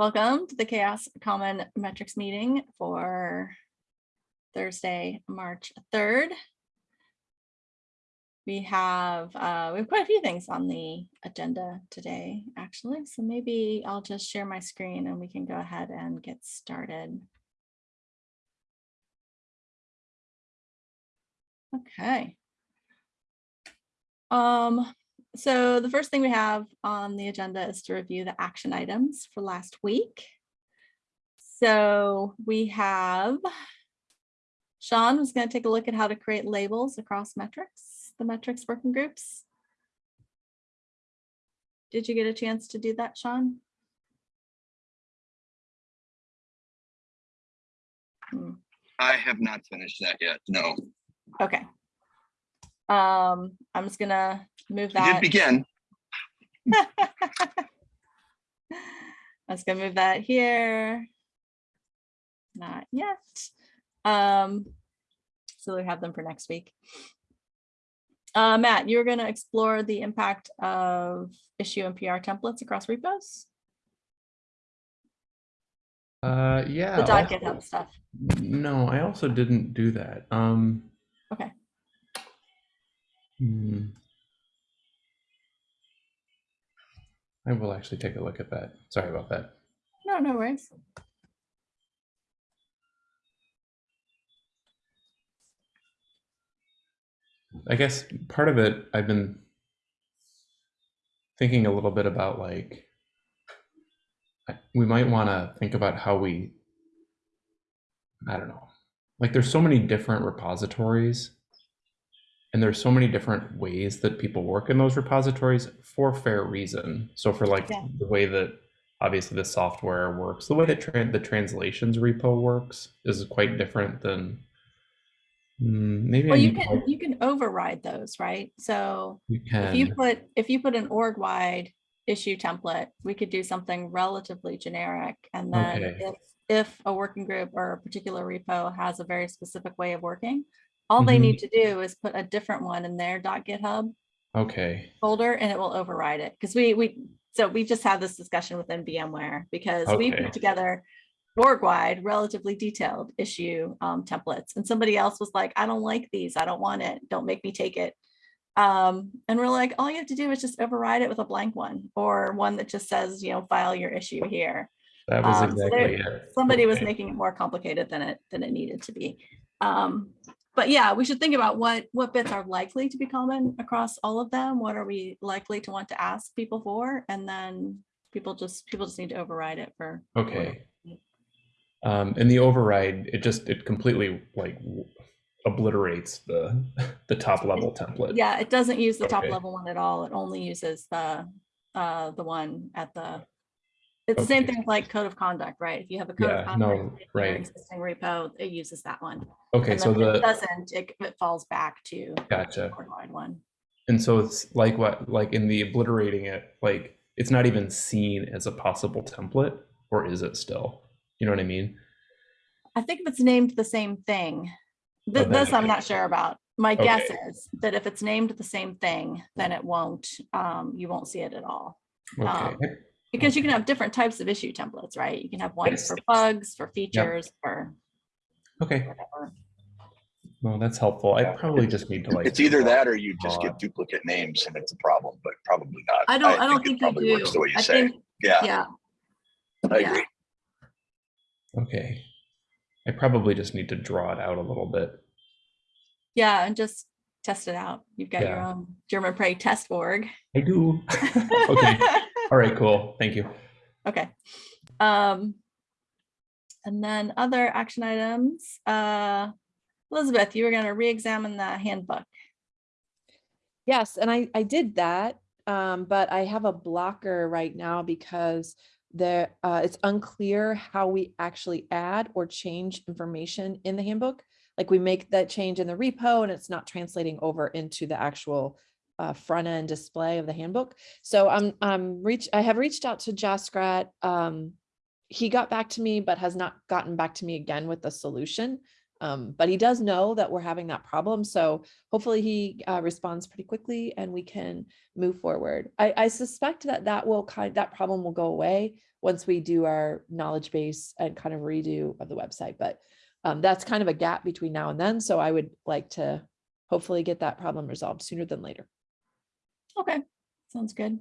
Welcome to the CHAOSS Common Metrics meeting for Thursday, March 3rd. We have, uh, we have quite a few things on the agenda today, actually, so maybe I'll just share my screen and we can go ahead and get started. Okay. Um, so the first thing we have on the agenda is to review the action items for last week. So we have Sean was going to take a look at how to create labels across metrics, the metrics working groups. Did you get a chance to do that, Sean? Hmm, I have not finished that yet. No, Okay. Um, I'm just gonna move I did begin. I was gonna move that here. Not yet. Um, so we have them for next week. Uh, Matt, you're gonna explore the impact of issue and PR templates across repos, Uh, yeah. the dot GitHub stuff. No, I also didn't do that. Um. Okay. hmm. I will actually take a look at that. Sorry about that. No, no worries. I guess part of it, I've been thinking a little bit about like, we might want to think about how we, I don't know, like there's so many different repositories and there's so many different ways that people work in those repositories for fair reason. So for like Yeah. the way that obviously the software works, the way that tran the translations repo works is quite different than Mm, maybe I Well, you can, you can override those, right? So you if you put, if you put an org-wide issue template, we could do something relatively generic. And then Okay. if, if a working group or a particular repo has a very specific way of working, all they Mhm. need to do is put a different one in their .github Okay. folder and it will override it. Because we, we, so we just had this discussion within VMware because we Okay. put together org-wide, relatively detailed issue um, templates. And somebody else was like, I don't like these. I don't want it. Don't make me take it. Um, and we're like, all you have to do is just override it with a blank one or one that just says, you know, file your issue here. That was Um, so exactly there- it. Somebody was Okay. making it more complicated than it, than it needed to be. Um, but yeah, we should think about what, what bits are likely to be common across all of them. What are we likely to want to ask people for? And then people just, people just need to override it for. Okay. Um, and the override, it just, it completely like obliterates the, the top level template. Yeah, it doesn't use the top level one at all. It only uses the, uh, the one at the. It's the same thing with like code of conduct, right? If you have a code Yeah, of conduct. no, right. Existing repo, it uses that one. Okay, so then if it the, doesn't, it, it falls back to. the gotcha. one. And so it's like what, like in the obliterating it, like it's not even seen as a possible template, or is it still? You know what I mean? I think if it's named the same thing, th- then this I'm not sure about. My guess is that if it's named the same thing, then it won't, um, you won't see it at all. Okay. Um, Because you can have different types of issue templates, right? You can have ones Yes. for bugs, for features, for Okay, whatever. well, that's helpful. I probably just need to like. It's either that or you just get duplicate names and it's a problem, but probably not. I don't, I don't it think you probably works do. The way you I say, think, yeah, yeah, I yeah. agree. Okay. I probably just need to draw it out a little bit. yeah, and just test it out. You've got your own Germonprez test org. I do. Okay, all right, cool, thank you. Okay. Um, and then other action items, uh, Elizabeth, you were gonna re-examine the handbook. Yes, and I, I did that, um, but I have a blocker right now because there, uh, it's unclear how we actually add or change information in the handbook. Like we make that change in the repo and it's not translating over into the actual uh, front end display of the handbook. So I'm, I'm reach, I have reached out to Jaskirat. Um, he got back to me, but has not gotten back to me again with the solution. Um, but he does know that we're having that problem. So hopefully he uh, responds pretty quickly and we can move forward. I, I suspect that that will kind, that problem will go away once we do our knowledge base and kind of redo of the website. But um, that's kind of a gap between now and then. So I would like to hopefully get that problem resolved sooner than later. Okay, sounds good.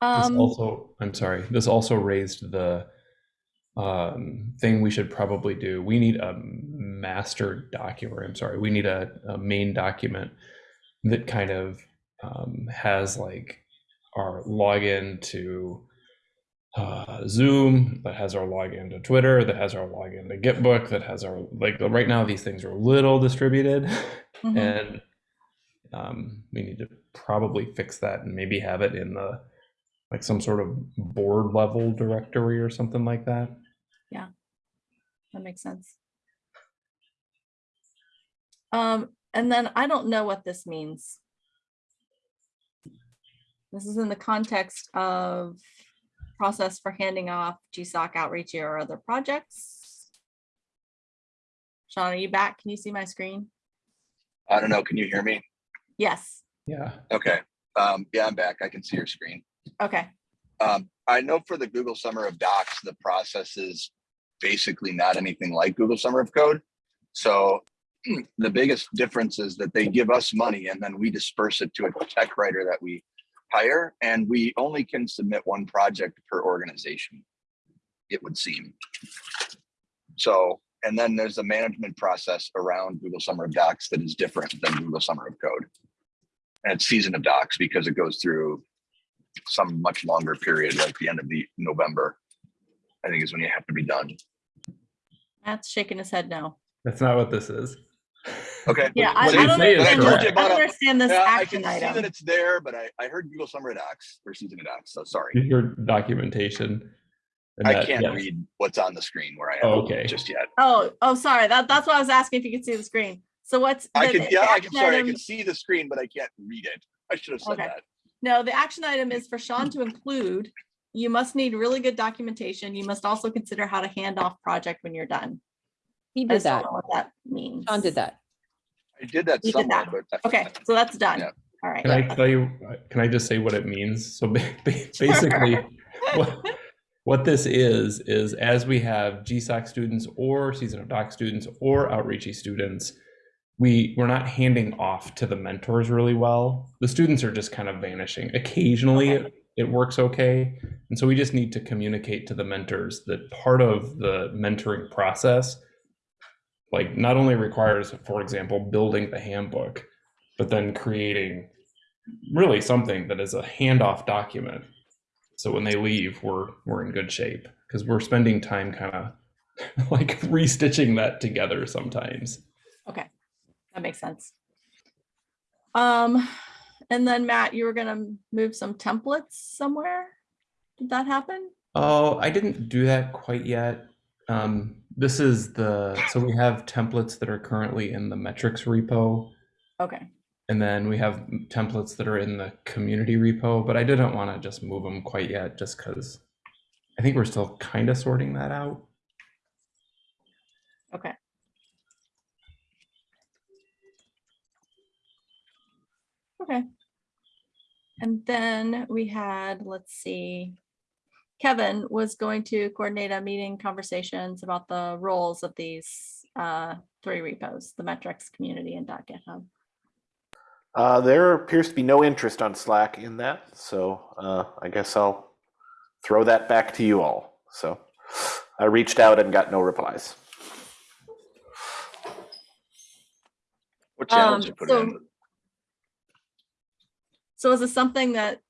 This Um, also, I'm sorry, this also raised the um, thing we should probably do. We need a master document, I'm sorry, we need a, a main document that kind of um, has like our login to uh, Zoom, that has our login to Twitter, that has our login to Gitbook, that has our, like, right now these things are a little distributed. mhm. and um, we need to probably fix that and maybe have it in the like some sort of board level directory or something like that. Yeah, that makes sense. Um, and then I don't know what this means. This is in the context of process for handing off GSOC outreach or other projects. Sean, are you back? Can you see my screen? I don't know. Can you hear me? Yes. Yeah. Okay. Um, yeah, I'm back. I can see your screen. Okay. Um, I know for the Google Summer of Docs, the process is basically not anything like Google Summer of Code. So the biggest difference is that they give us money and then we disperse it to a tech writer that we hire and we only can submit one project per organization, it would seem. So, and then there's a management process around Google Summer of Docs that is different than Google Summer of Code. And it's season of docs because it goes through some much longer period, like the end of the November. I think is when you have to be done. Matt's shaking his head no. That's not what this is. Okay. Yeah, I, I don't say is understand, correct. this- I don't understand this Yeah, I action can see that it's there, but I, I heard Google Summer of Docs or season of docs, so sorry. Your documentation. and I that- can't yes. read what's on the screen where I Oh, am okay. just yet. Oh, oh, sorry. That, that's why I was asking if you could see the screen. So what's? I can, yeah, I can, sorry, I can see the screen, but I can't read it. I should have said Okay. that. No, the action item is for Sean to include, you must need really good documentation. You must also consider how to hand off project when you're done. He I did just don't that. know what that means. Sean did that. I did that You did that. but. I- Okay, so that's done. Yeah. All right. Can I tell you, can I just say what it means? So ba- ba- basically, what, what this is, is as we have GSOC students or Season of Doc students or Outreachy students, we, we're not handing off to the mentors really well. The students are just kind of vanishing. Occasionally, Okay. it, it works okay. And so we just need to communicate to the mentors that part of the mentoring process, like not only requires, for example, building the handbook, but then creating really something that is a handoff document. So when they leave, we're we're in good shape because we're spending time kind of like restitching that together sometimes. Okay, that makes sense. Um, and then Matt, you were gonna move some templates somewhere? Did that happen? Oh, I didn't do that quite yet. Um, this is the so we have templates that are currently in the metrics repo, Okay, and then we have templates that are in the community repo. But I didn't want to just move them quite yet, just because I think we're still kind of sorting that out. okay. Okay. And then we had, let's see, Kevin was going to coordinate a meeting conversations about the roles of these uh, three repos, the metrics, community, and .github. Uh, there appears to be no interest on Slack in that, so uh, I guess I'll throw that back to you all. So I reached out and got no replies. What challenge Um, you put so- in? So is this something that,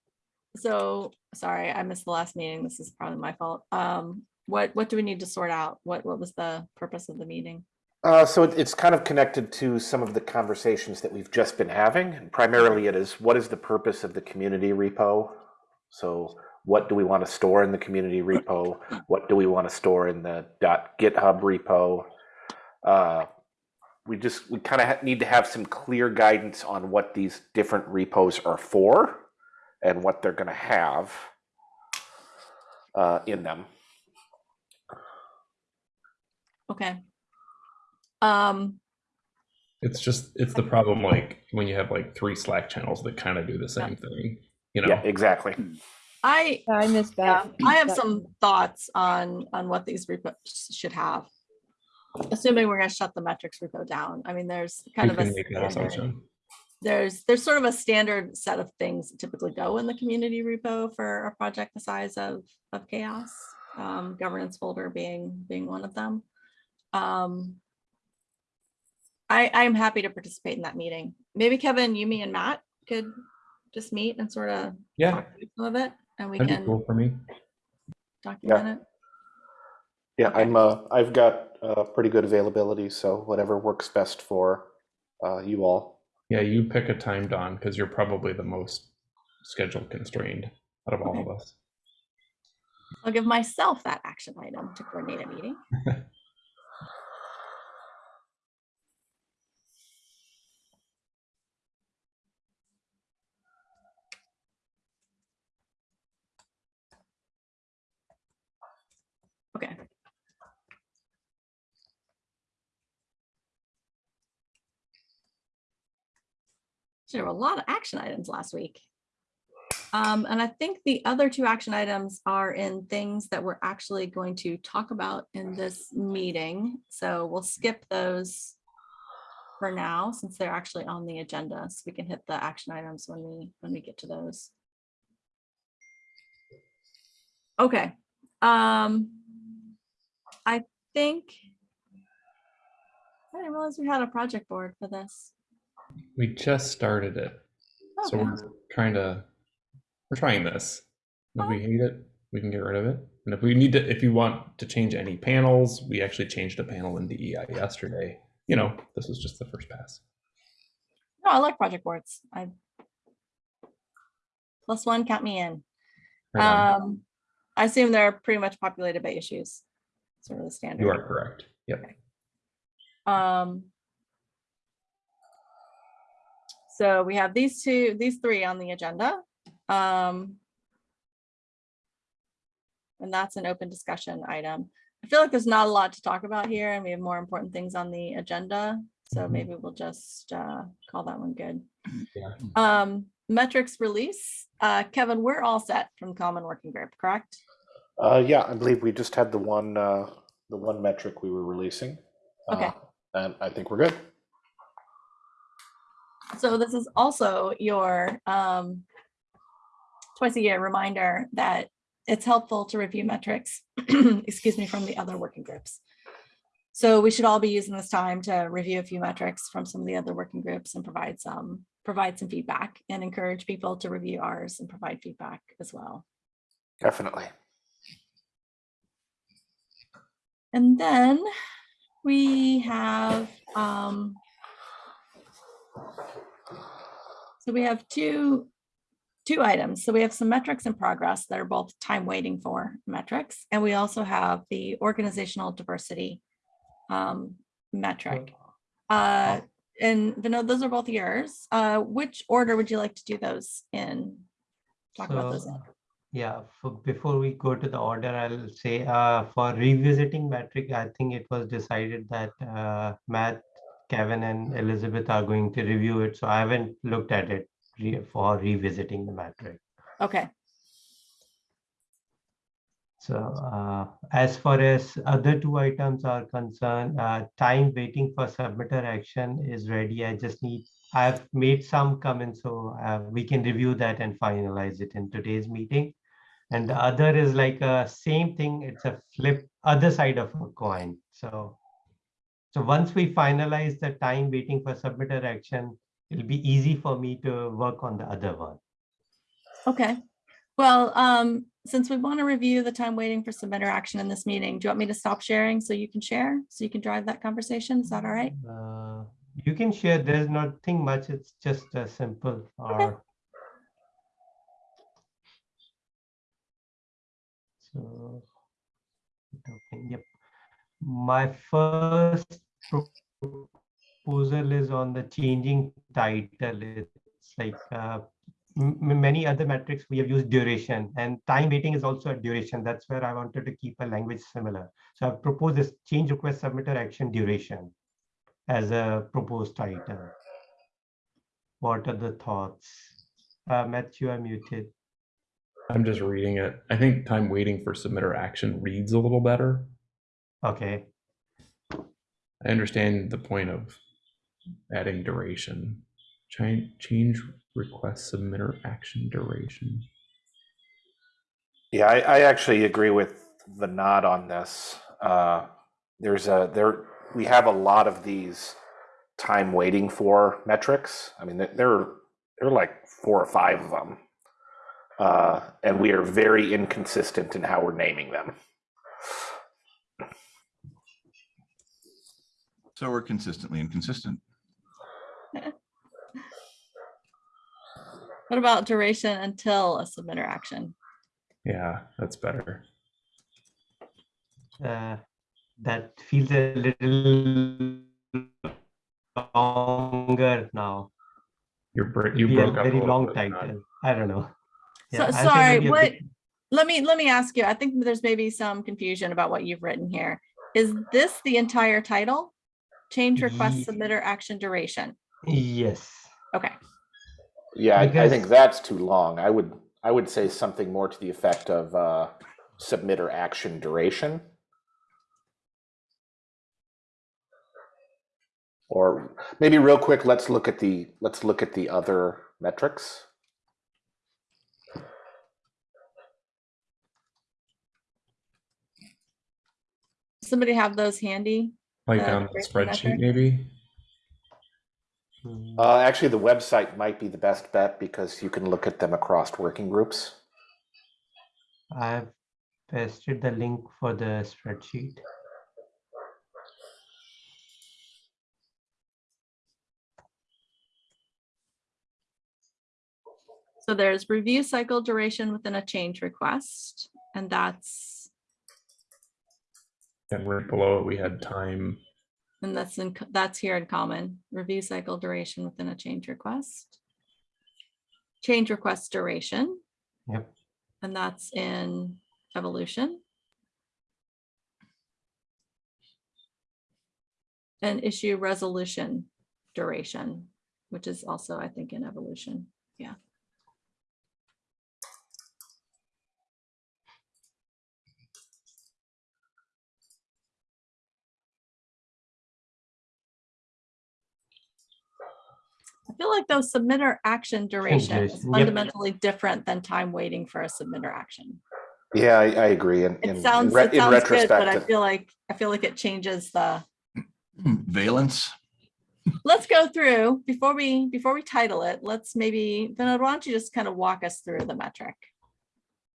so, sorry, I missed the last meeting. This is probably my fault. Um, what, what do we need to sort out? What, what was the purpose of the meeting? Uh, so it, it's kind of connected to some of the conversations that we've just been having. And primarily, it is what is the purpose of the community repo? So, what do we want to store in the community repo? What do we want to store in the .github repo? Uh, we just we kind of need to have some clear guidance on what these different repos are for and what they're going to have uh, in them. Okay. Um, It's just it's the problem like when you have like three Slack channels that kind of do the same thing. You know, Yeah, exactly. I, Yeah, I missed yeah, that. I have that- some thoughts on, on what these repos should have. Assuming we're gonna shut the metrics repo down. I mean, there's kind we of a can make that standard, there's, there's sort of a standard set of things that typically go in the community repo for a project the size of, of CHAOSS. Um, governance folder being, being one of them. Um, I, I'm happy to participate in that meeting. Maybe Kevin, you, me and Matt could just meet and sort of Yeah, talk through some of it and we that'd be can cool for me. document it. Yeah, Okay. I'm, uh, I've got, uh, pretty good availability, so whatever works best for, uh, you all. Yeah, you pick a time, Dawn, because you're probably the most schedule constrained out of all Okay. of us. I'll give myself that action item to coordinate a meeting. Okay. There were a lot of action items last week. Um, and I think the other two action items are in things that we're actually going to talk about in this meeting. So we'll skip those for now, since they're actually on the agenda, so we can hit the action items when we, when we get to those. Okay, um, I think I didn't realize we had a project board for this. We just started it, so we're trying to we're trying this. If we hate it, we can get rid of it. And if we need to, if you want to change any panels, we actually changed a panel in the DEI yesterday. You know, this was just the first pass. No, I like project boards. I plus one, count me in. Right. Um, I assume they're pretty much populated by issues. Sort of the standard. you are correct. Yep. Um. So we have these two, these three on the agenda. Um. And that's an open discussion item. I feel like there's not a lot to talk about here and we have more important things on the agenda. So Mhm. maybe we'll just uh call that one good. Yeah. Um, metrics release, uh, Kevin, we're all set from common working group, correct? Uh, yeah, I believe we just had the one, uh, the one metric we were releasing. Okay. Uh, And I think we're good. So this is also your um twice a year reminder that it's helpful to review metrics, excuse me, from the other working groups. So we should all be using this time to review a few metrics from some of the other working groups and provide some, provide some feedback and encourage people to review ours and provide feedback as well. Definitely. And then we have, um, so we have two, two items. So we have some metrics in progress that are both time waiting for metrics. And we also have the organizational diversity um, metric. Uh, and Vinod, those are both yours. Uh, which order would you like to do those in? Talk about those. In. Yeah, for, before we go to the order, I'll say, uh, for revisiting metric, I think it was decided that, uh, Matt, Kevin and Elizabeth are going to review it, so I haven't looked at it re- for revisiting the metric. Okay, So, uh, as far as other two items are concerned, uh, time waiting for submitter action is ready. I just need, I've made some comments, so, uh, we can review that and finalize it in today's meeting. And the other is like a same thing, it's a flip, other side of a coin, so. So once we finalize the time waiting for submitter action, it'll be easy for me to work on the other one. okay. Well, um, since we want to review the time waiting for submitter action in this meeting, do you want me to stop sharing so you can share? So you can drive that conversation? Is that all right? Uh, You can share, there's nothing much, it's just a simple or. So. Yep. My first proposal is on the changing title. It's like, uh, many other metrics, we have used duration and time waiting is also a duration. That's where I wanted to keep a language similar. So I've proposed this change request submitter action duration. as a proposed title. What are the thoughts? Uh, Matthew, I'm muted. I'm just reading it. I think time waiting for submitter action reads a little better. Okay, I understand the point of adding duration. Change, change request submitter action duration. Yeah, I, I actually agree with Vinod on this. Uh, there's a there we have a lot of these time waiting for metrics. I mean, there there there are like four or five of them, uh, and we are very inconsistent in how we're naming them. So we're consistently inconsistent. What about duration until a submitter action? Yeah, that's better. uh, that feels a little longer now. You're br- you Be a broke up a very long bit, Nod. title. I don't know. So, sorry, what, bit- let me, let me ask you, I think there's maybe some confusion about what you've written here. Is this the entire title? Change request Ye- submitter action duration? Yes. Okay, Yeah, I, I Because- think that's too long. I would I would say something more to the effect of uh, submitter action duration. Or maybe real quick, let's look at the let's look at the other metrics. somebody have those handy? Like Uh, on the spreadsheet, metric? maybe? Uh, actually, the website might be the best bet because you can look at them across working groups. I've pasted the link for the spreadsheet. So there's review cycle duration within a change request, and that's, And right below it, we had time. and that's in, that's here in common, review cycle duration within a change request. Change request duration. Yep. And that's in evolution. And issue resolution duration, which is also, I think, in evolution. Yeah. Feel like those submitter action duration is duration, yep. fundamentally different than time waiting for a submitter action. Yeah, I, I agree. In, in, It in sounds, re- it in sounds good, but I feel like, I feel like it changes the, Valence. let's go through, before we, before we title it, let's maybe, Vinod, why don't you just kind of walk us through the metric?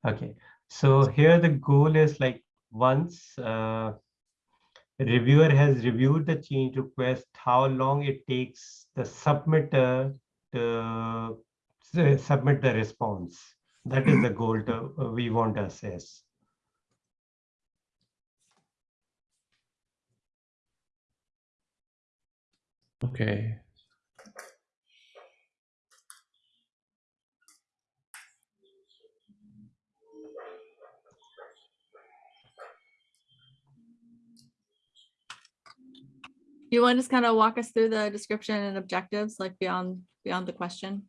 Okay, so here the goal is like once uh, reviewer has reviewed the change request, how long it takes the submitter to submit the response. That is the goal to, uh, we want to assess. Okay. You want to just kind of walk us through the description and objectives, like beyond, beyond the question?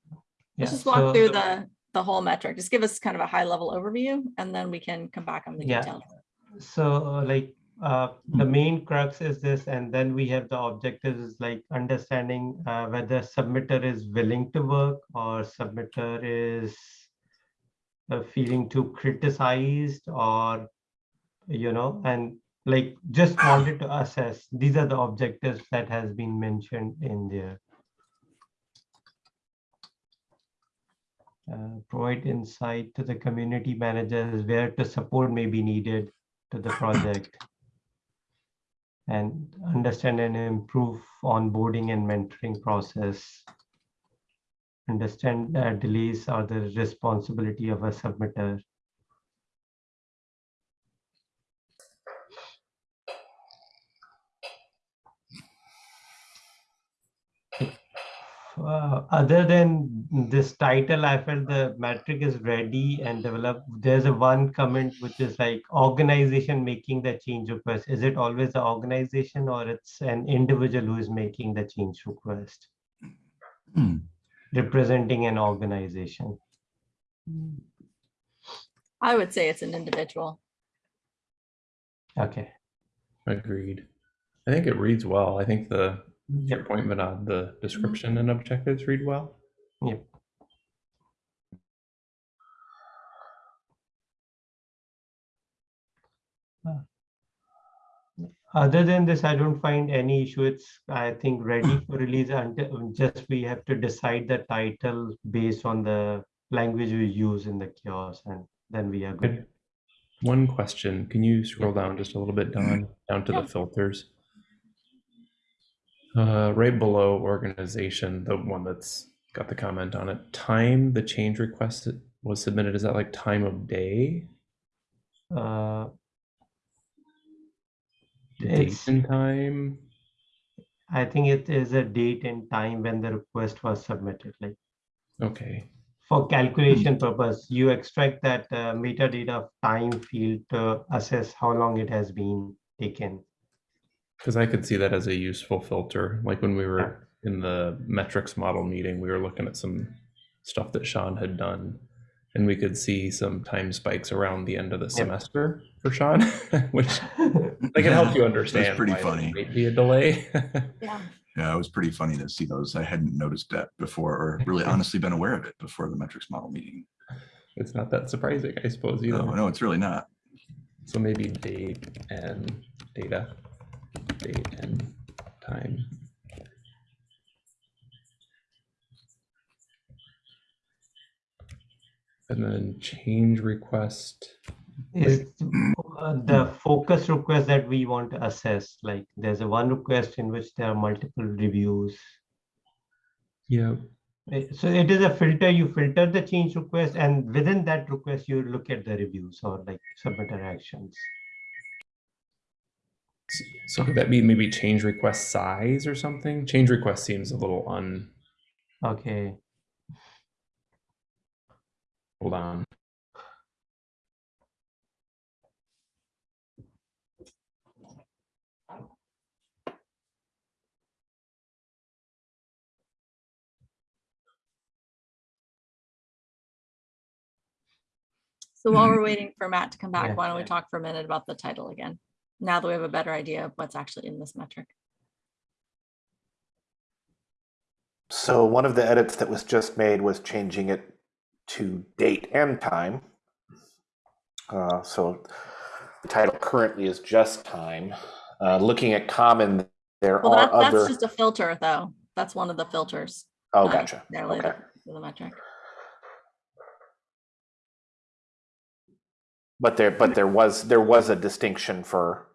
Let's just walk so- through the, the whole metric. Just give us kind of a high level overview and then we can come back on the Yeah. details. So uh, like uh, the main crux is this, and then we have the objectives is like understanding uh, whether submitter is willing to work or submitter is uh, feeling too criticized or you know and like just wanted to assess these are the objectives that has been mentioned in there uh, provide insight to the community managers where the support may be needed to the project and understand and improve onboarding and mentoring process. Understand uh, delays are the responsibility of a submitter. Uh, other than this title, I felt the metric is ready and developed. There's a one comment which is like organization making the change request. Is it always the organization or it's an individual who is making the change request? Hmm. Representing an organization. I would say it's an individual. Okay. Agreed. I think it reads well. I think the your Yep. point, Vinod, uh, the mm-hmm. description and objectives read well. Yep. Other than this, I don't find any issue. It's, I think, ready for release until um, just we have to decide the title based on the language we use in the CHAOSS and then we are good. One question, can you scroll down just a little bit, Dawn, down to Yeah. the filters? Uh, right below organization, the one that's got the comment on it, time the change request was submitted, is that like time of day? Uh, Date and time? I think it is a date and time when the request was submitted, like Okay, for calculation purpose, you extract that uh, metadata of time field to assess how long it has been taken. Because I could see that as a useful filter, like when we were in the metrics model meeting, we were looking at some stuff that Sean had done. And we could see some time spikes around the end of the semester for Sean, which like it helps you understand. pretty why there funny. Might be a delay. Yeah. Yeah, it was pretty funny to see those. I hadn't noticed that before, or really honestly been aware of it before the metrics model meeting. It's not that surprising, I suppose, either. No, no, it's really not. So maybe date and data, date and time. And then change request. Is the focus request that we want to assess, like there's a one request in which there are multiple reviews. Yeah, Eh, So it is a filter, you filter the change request and within that request, you look at the reviews or like submitter actions. S- so could that be maybe change request size or something? Change request seems a little un, Okay, hold on. So while we're waiting for Matt to come Yeah. back, why don't we talk for a minute about the title again? Now that we have a better idea of what's actually in this metric. So one of the edits that was just made was changing it to date and time. Uh, so the title currently is just time. Uh, looking at common, there Well, are that, that's other. just a filter though. That's one of the filters. Oh, not gotcha. necessarily Okay. the- The metric. But there, but there was, there was a distinction for.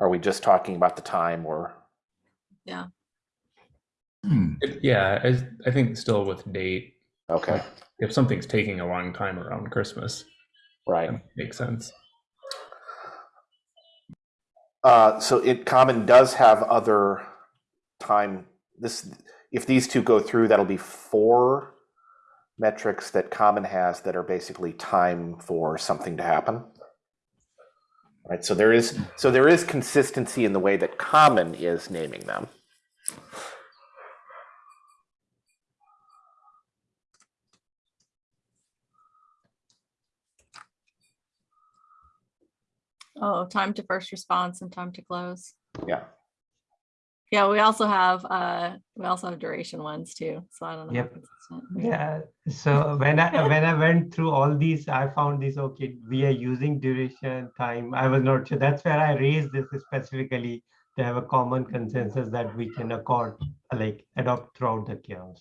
Are we just talking about the time or? Hmm. It- Yeah, I, I think still with date, Okay, if something's taking a long time around Christmas, right. makes sense. Uh, so it common does have other time, this, if these two go through, that'll be four metrics that common has that are basically time for something to happen. Right, so there is, so there is consistency in the way that common is naming them. Oh, time to first response and time to close. Yeah, Yeah, we also have, uh, we also have duration ones too. So I don't know. Yep. yeah. So when I, when I went through all these, I found this, okay, we are using duration, time. I was not sure. That's where I raised this specifically to have a common consensus that we can accord, like adopt throughout the CHAOSS.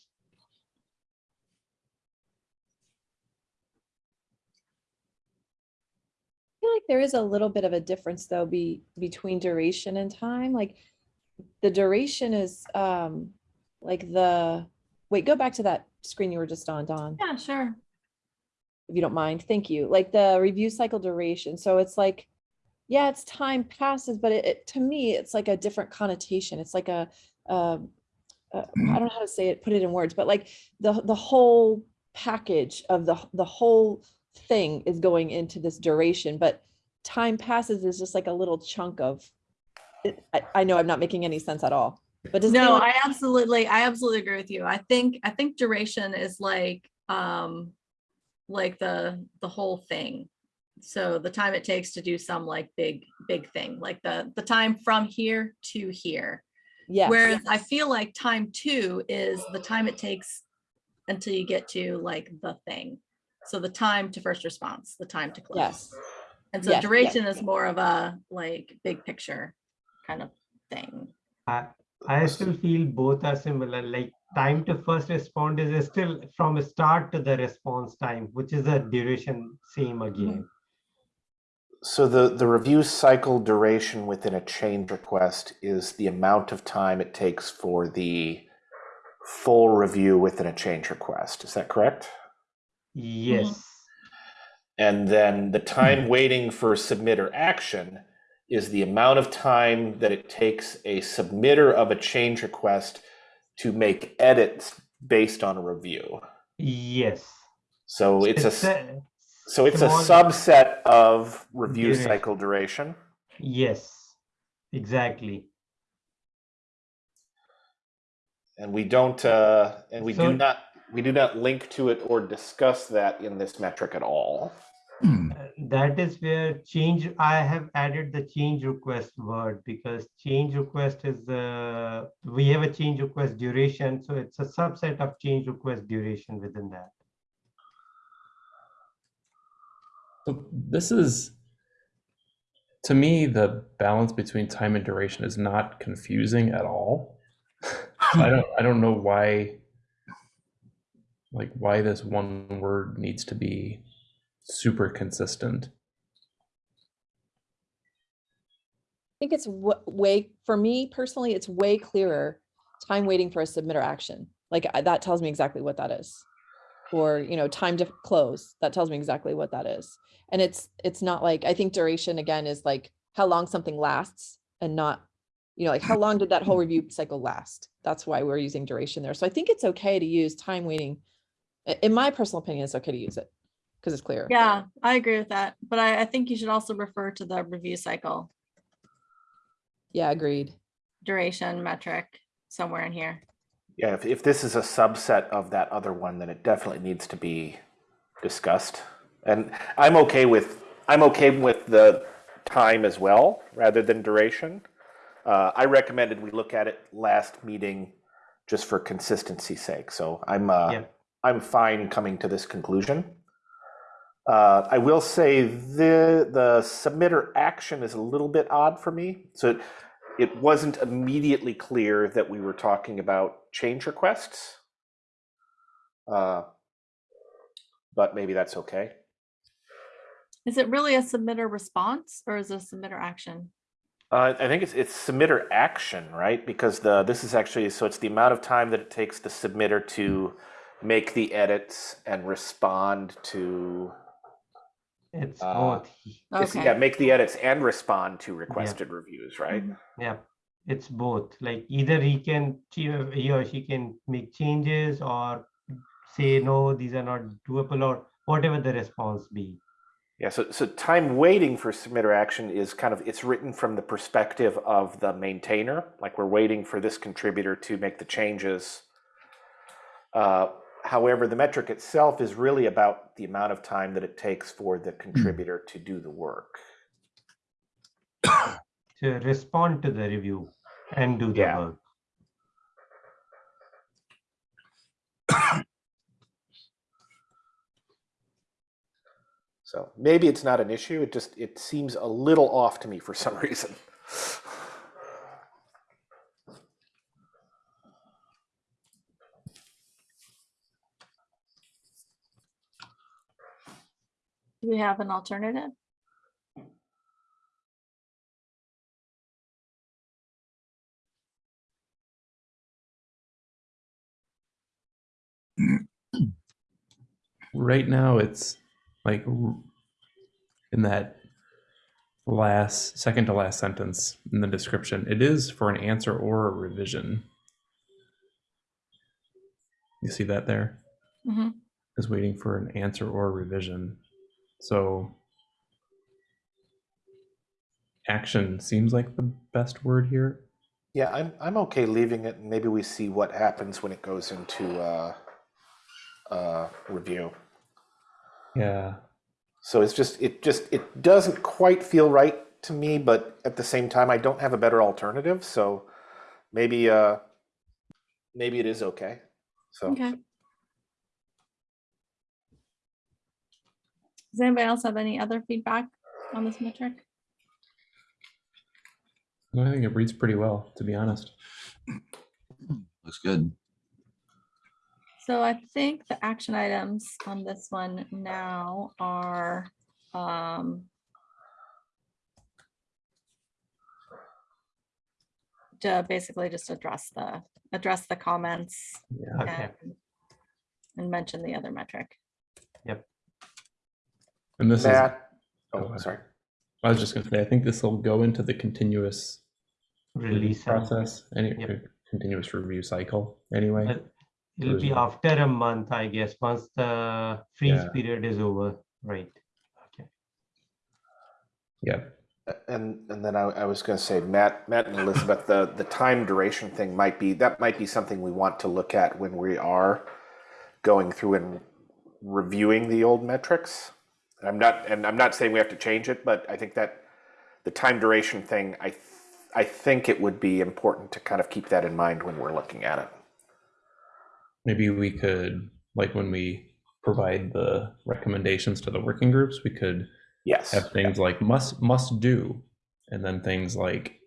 I feel like there is a little bit of a difference though be between duration and time. Like the duration is um like the wait, go back to that screen you were just on, Dawn, Yeah, sure. if you don't mind. Thank you. Like the review cycle duration. So it's like, yeah, it's time passes, but it, it to me, it's like a different connotation. It's like a um uh, I don't know how to say it, put it in words, but like the, the whole package of the, the whole thing is going into this duration, but time passes is just like a little chunk of, I, I know I'm not making any sense at all, but does No, I absolutely, I absolutely agree with you. I think, I think duration is like, um, like the, the whole thing. So the time it takes to do some like big, big thing, like the, the time from here to here. Yes. Whereas I feel like time two is the time it takes until you get to like the thing. So the time to first response, the time to close. Yes. And so yes, yes. duration is more of a like big picture kind of thing. I, I still feel both are similar, like time to first respond is still from start to the response time, which is a duration same again. Mm-hmm. So the, the review cycle duration within a change request is the amount of time it takes for the full review within a change request. Is that correct? Yes, mm-hmm. And then the time mm-hmm. waiting for submitter action is the amount of time that it takes a submitter of a change request to make edits based on a review. yes. So it's a, It's a- so it's a subset of review Duration. cycle duration. Yes, exactly. And we don't, uh, and we do not, we do not link to it or discuss that in this metric at all. Hmm. Uh, That is where change, I have added the change request word because change request is the, we have a change request duration, so it's a subset of change request duration within that. So this is, to me, the balance between time and duration is not confusing at all. I don't, I don't know why, like why this one word needs to be super consistent. I think it's wa- way, for me personally, it's way clearer. Time waiting for a submitter action. Like that tells me exactly what that is. Or, you know, time to close, that tells me exactly what that is. And it's, it's not like, I think duration again is like how long something lasts and not, you know, like how long did that whole review cycle last? That's why we're using duration there. So I think it's okay to use time waiting. In my personal opinion, it's okay to use it because it's clear. Yeah, I agree with that. But I, I think you should also refer to the review cycle Yeah, agreed. duration metric somewhere in here. Yeah, if, if this is a subset of that other one, then it definitely needs to be discussed. And I'm okay with, I'm okay with the time as well, rather than duration. Uh, I recommended we look at it last meeting just for consistency sake, so I'm, uh, Yeah. I'm fine coming to this conclusion. Uh, I will say the, the submitter action is a little bit odd for me. So it, it wasn't immediately clear that we were talking about change requests. Uh, but maybe that's okay. Is it really a submitter response or is it a submitter action? Uh, I think it's it's submitter action, right? Because the this is actually so it's the amount of time that it takes the submitter to make the edits and respond to It's Uh, both. it's- Okay. yeah make the edits and respond to requested reviews, right? Yeah, it's both. Like either he can, he or she can make changes or say, no, these are not doable or whatever the response be. Yeah, so, so time waiting for submitter action is kind of, it's written from the perspective of the maintainer, like we're waiting for this contributor to make the changes. Uh, However, the metric itself is really about the amount of time that it takes for the hmm. contributor to do the work. To respond to the review and do the Yeah. work. So maybe it's not an issue, it just, it seems a little off to me for some reason. Do we have an alternative? Right now, it's like in that last, second to last sentence in the description, it is for an answer or a revision. You see that there? Mhm. Is waiting for an answer or revision. So action seems like the best word here. Yeah, I'm I'm okay leaving it. and Maybe we see what happens when it goes into uh, uh, review. Yeah. So it's just it just it doesn't quite feel right to me, but at the same time, I don't have a better alternative. So maybe uh, maybe it is okay. So Okay. Does anybody else have any other feedback on this metric? Well, I think it reads pretty well, to be honest. Looks good. So I think the action items on this one now are, um, to basically just address the, address the comments Yeah. Okay. and, and mention the other metric. And this is, oh sorry. I was just gonna say, I think this will go into the continuous Release. process, any Yep. continuous review cycle anyway. Uh, It'll be after a month, I guess, once the freeze Yeah. period is over, right? Okay. Yeah. And and then I, I was going to say, Matt, Matt and Elizabeth, the the time duration thing might be that might be something we want to look at when we are going through and reviewing the old metrics. I'm not, and I'm not saying we have to change it, but I think that the time duration thing, I th- I think it would be important to kind of keep that in mind when we're looking at it. Maybe we could, like when we provide the recommendations to the working groups, we could Yes. have things like must must do, and then things like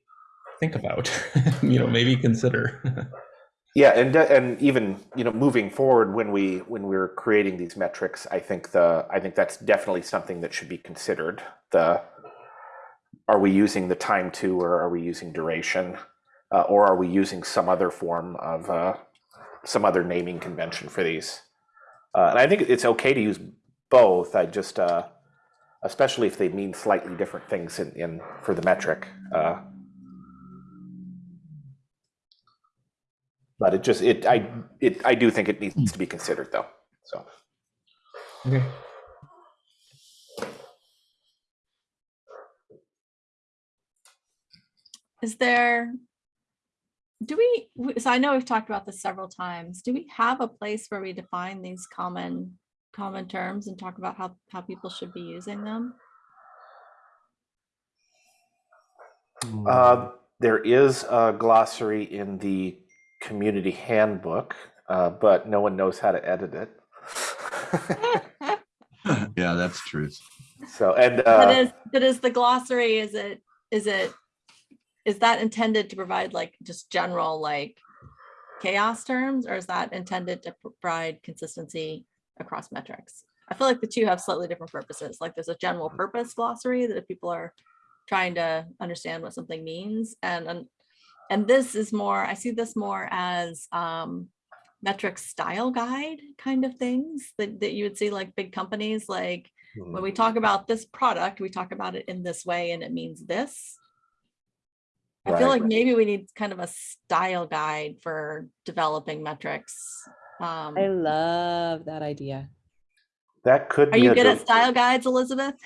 think about, you know, maybe consider. Yeah, and and even you know moving forward when we when we're creating these metrics, I think the I think that's definitely something that should be considered. The are we using the time to, or are we using duration, uh, or are we using some other form of uh, some other naming convention for these? Uh, and I think it's okay to use both. I just uh, especially if they mean slightly different things in, in for the metric. But it just it I it I do think it needs to be considered though. So okay. Is there, do we, so I know we've talked about this several times. Do we have a place where we define these common, common terms and talk about how, how people should be using them? Hmm. uh, there is a glossary in the community handbook, uh, but no one knows how to edit it. Yeah, that's truth. so and But uh, is, but is the glossary, is it, is it, is that intended to provide like just general like CHAOSS terms or is that intended to provide consistency across metrics? I feel like the two have slightly different purposes. Like there's a general purpose glossary that if people are trying to understand what something means and and, and this is more, I see this more as um metric style guide kind of things that, that you would see like big companies like hmm, when we talk about this product, we talk about it in this way and it means this. I feel like maybe we need kind of a style guide for developing metrics. Um, I love that idea. that could are be you good at style guides, Elizabeth?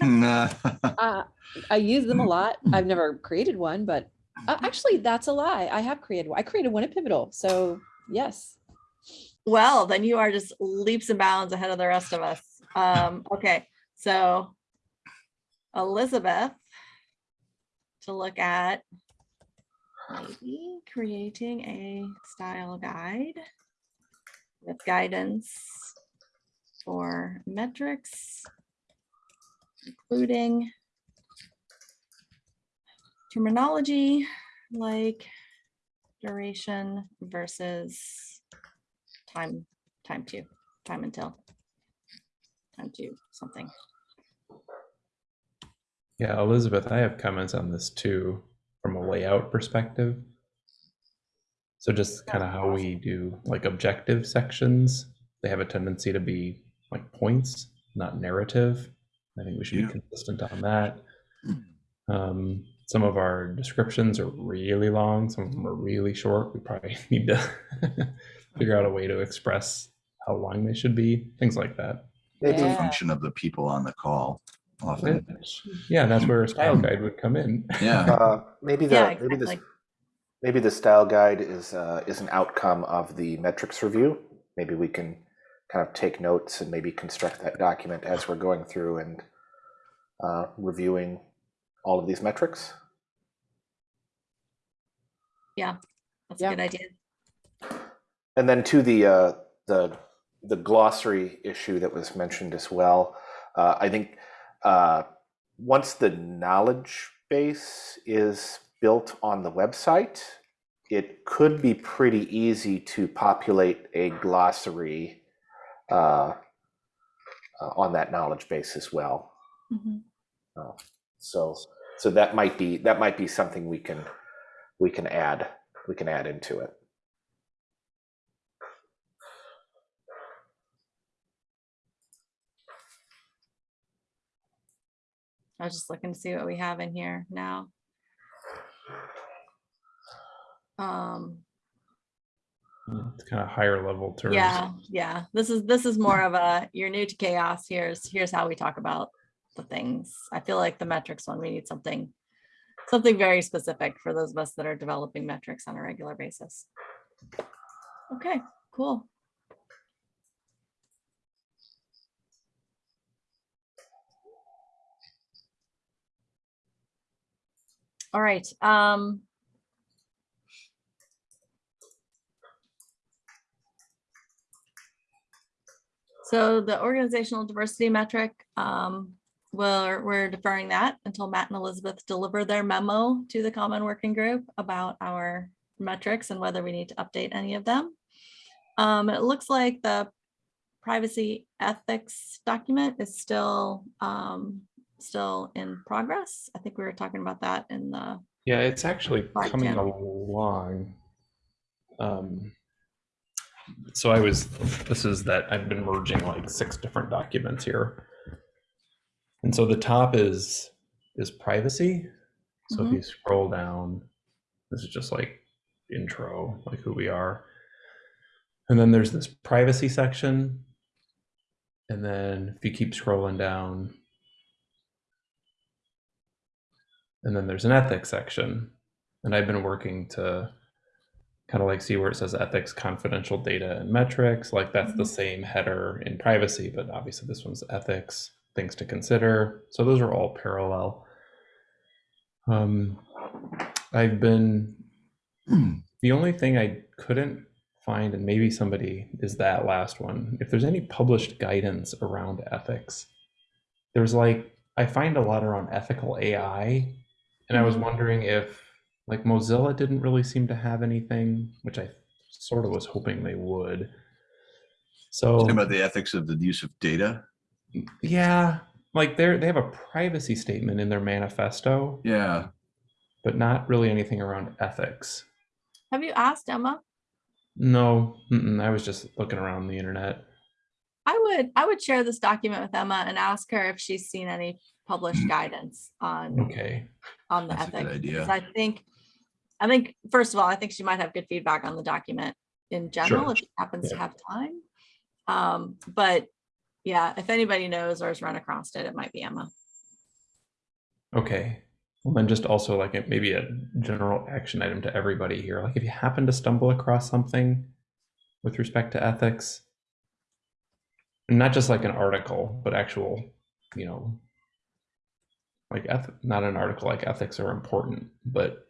Nah. Uh, I use them a lot. I've never created one, but uh, actually, that's a lie. I have created. I created one at Pivotal. So yes. Well, then you are just leaps and bounds ahead of the rest of us. Um, okay, so Elizabeth, to look at maybe creating a style guide with guidance for metrics, including terminology like duration versus time, time to, time until, time to something. Yeah, Elizabeth, I have comments on this too from a layout perspective. So just kind of how we do like objective sections, they have a tendency to be like points, not narrative. I think we should Yeah. be consistent on that. Um, some of our descriptions are really long, some of them are really short. We probably need to figure out a way to express how long they should be, things like that. It's Maybe, a function of the people on the call often. Yeah, that's where a style guide would come in. Yeah. uh, maybe the, Yeah, maybe this, maybe the style guide is, uh, is an outcome of the metrics review. Maybe we can kind of take notes and maybe construct that document as we're going through and uh, reviewing all of these metrics. Yeah, that's a good idea. And then to the uh, the the glossary issue that was mentioned as well, uh, I think uh, once the knowledge base is built on the website, it could be pretty easy to populate a glossary uh, uh, on that knowledge base as well. Mhm. So so that might be that might be something we can we can add we can add into it. I was just looking to see what we have in here now. Um, It's kind of higher level terms. yeah, yeah, this is, this is more of a, you're new to CHAOSS, here's, here's how we talk about the things. I feel like the metrics one, we need something, something very specific for those of us that are developing metrics on a regular basis. Okay, cool. All right, um. So the organizational diversity metric, um, we're, we're deferring that until Matt and Elizabeth deliver their memo to the common working group about our metrics and whether we need to update any of them. Um, it looks like the privacy ethics document is still, um, still in progress. I think we were talking about that in the, Yeah, it's actually coming Jim. along. Um, so I was, this is that I've been merging like six different documents here. And so the top is, is privacy. So if Mhm. you scroll down, this is just like intro, like who we are. And then there's this privacy section. And then if you keep scrolling down, and then there's an ethics section. And I've been working to kind of like see where it says ethics, confidential data, and metrics. Like that's the Mhm. same header in privacy, but obviously this one's ethics, things to consider. So those are all parallel. Um, I've been the only thing I couldn't find, and maybe somebody is that last one, if there's any published guidance around ethics. There's like, I find a lot around ethical AI, and I was Mhm. wondering if, like, Mozilla didn't really seem to have anything, which I sort of was hoping they would. So, Talking about the ethics of the use of data. Yeah, like they're they have a privacy statement in their manifesto, Yeah. but not really anything around ethics. have you asked Emma? No, mm-mm, I was just looking around the internet. I would, I would share this document with Emma and ask her if she's seen any published guidance on, Okay. on the That's a good ethics. idea. I think, I think, first of all, I think she might have good feedback on the document in general, if she happens to have time. Um, but yeah, if anybody knows or has run across it, it might be Emma. Okay. Well, then just also like it maybe a general action item to everybody here. Like if you happen to stumble across something with respect to ethics, not just like an article, but actual, you know, like not an article like ethics are important, but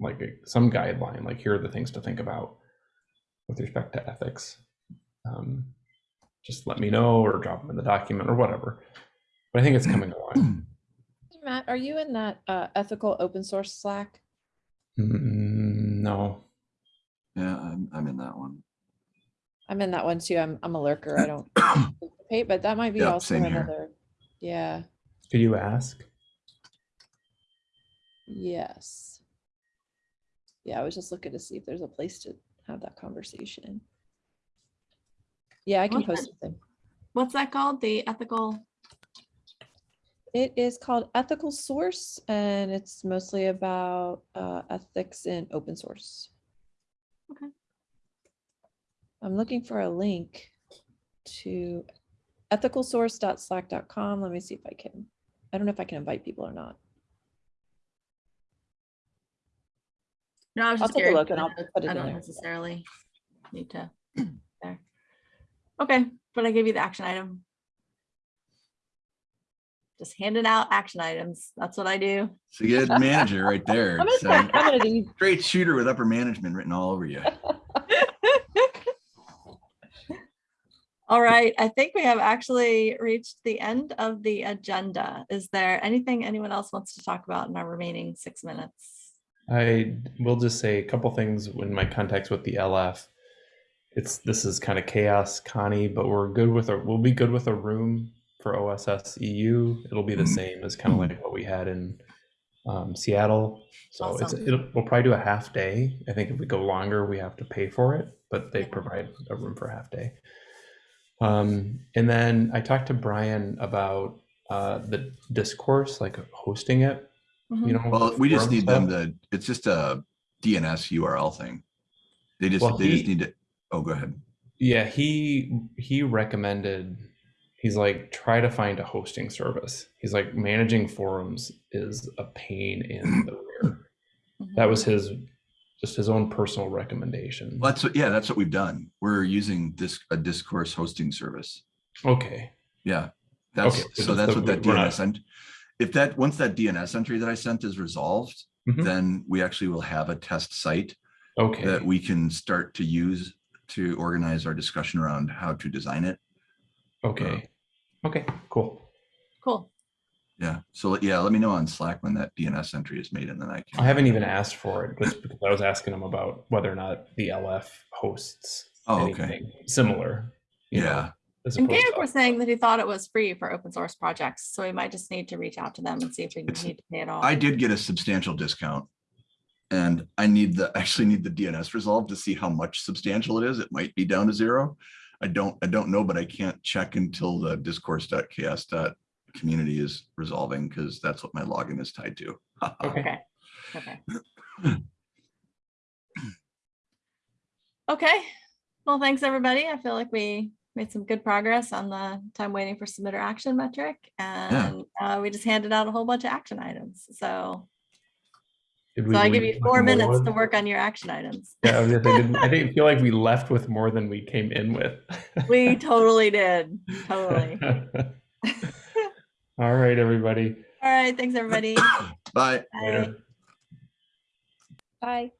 like some guideline, like here are the things to think about with respect to ethics. Um, just let me know or drop them in the document or whatever. But I think it's coming along. Matt, are you in that uh, ethical open source Slack? Mm, no. Yeah, I'm, I'm in that one. I'm in that one too. I'm I'm a lurker. I don't participate, but that might be Yeah, also same here. another. Yeah. Could you ask? Yes. Yeah, I was just looking to see if there's a place to have that conversation. Yeah, I can Well, post something. What's that called? The ethical? It is called Ethical Source, and it's mostly about uh, ethics in open source. Okay. I'm looking for a link to ethicalsource.slack.com. Let me see if I can, I don't know if I can invite people or not. No, I was I'll just take a look and I I'll don't- put it I don't there. necessarily need to. Okay, but I gave you the action item. Just handing out action items. That's what I do. So you get manager right there. I'm It's, gonna, uh, I'm gonna do, Great shooter with upper management written all over you. All right, I think we have actually reached the end of the agenda. Is there anything anyone else wants to talk about in our remaining six minutes? I will just say a couple things in my contacts with the LF. It's this is kind of chaos, Connie, but we're good with a we'll be good with a room for OSS EU. It'll be the Mhm. same as kind of like what we had in um, Seattle. So it's it'll, we'll probably do a half day. I think if we go longer, we have to pay for it, but they provide a room for a half day. Um, and then I talked to Brian about uh, the discourse, like hosting it. Mhm. You know, Well, we just forum need them to, it's just a DNS URL thing. They just, Well, they just need to, oh, go ahead. Yeah, he he recommended he's like try to find a hosting service. He's like managing forums is a pain in the rear. That was his just his own personal recommendation. Well, That's, what- yeah, that's what we've done. We're using this, a discourse hosting service. Okay. Yeah. That's, Okay, so so that's the- what that DNS, and if that, once that DNS entry that I sent is resolved, Mhm. then we actually will have a test site Okay. that we can start to use to organize our discussion around how to design it. okay. Uh, okay, cool. Cool. Yeah. So yeah, let me know on Slack when that DNS entry is made and then I can. I haven't even asked for it just because I was asking him about whether or not the LF hosts Oh, okay. anything similar. you know, Yeah. And opposed Gabe was saying that he thought it was free for open source projects, so we might just need to reach out to them and see if we It's- need to pay it all. I did get a substantial discount. And I need the, actually need the DNS resolve to see how much substantial it is. It might be down to zero. I don't, I don't know, but I can't check until the discourse.chaoss.community is resolving because that's what my login is tied to. Okay. Okay, okay. Well, thanks, everybody. I feel like we made some good progress on the time waiting for submitter action metric. And uh, we just handed out a whole bunch of action items. So, so I give you four minutes to work on your action items. Yeah, I was gonna say, didn't- I didn't feel like we left with more than we came in with. We totally did, totally. All right, everybody. All right, thanks, everybody. Bye. Bye. Later. bye.